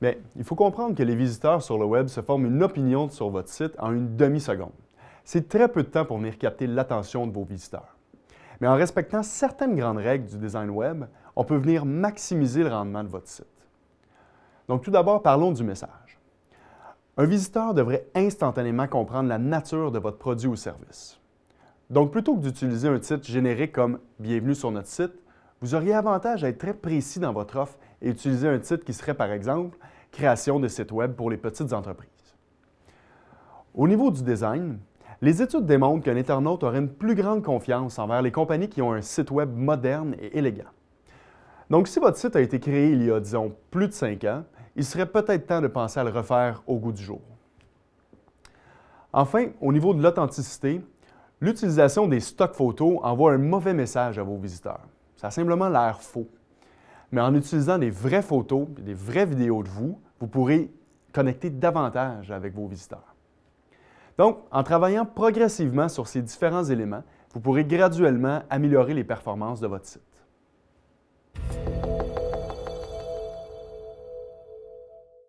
Bien, il faut comprendre que les visiteurs sur le web se forment une opinion sur votre site en une demi-seconde. C'est très peu de temps pour venir capter l'attention de vos visiteurs. Mais en respectant certaines grandes règles du design web, on peut venir maximiser le rendement de votre site. Donc tout d'abord, parlons du message. Un visiteur devrait instantanément comprendre la nature de votre produit ou service. Donc plutôt que d'utiliser un titre générique comme « Bienvenue sur notre site », vous auriez avantage à être très précis dans votre offre et utiliser un titre qui serait, par exemple, Création de sites Web pour les petites entreprises. Au niveau du design, les études démontrent qu'un internaute aurait une plus grande confiance envers les compagnies qui ont un site Web moderne et élégant. Donc, si votre site a été créé il y a, disons, plus de cinq ans, il serait peut-être temps de penser à le refaire au goût du jour. Enfin, au niveau de l'authenticité, l'utilisation des stocks photos envoie un mauvais message à vos visiteurs. Ça a simplement l'air faux. Mais en utilisant des vraies photos des vraies vidéos de vous, vous pourrez connecter davantage avec vos visiteurs. Donc, en travaillant progressivement sur ces différents éléments, vous pourrez graduellement améliorer les performances de votre site.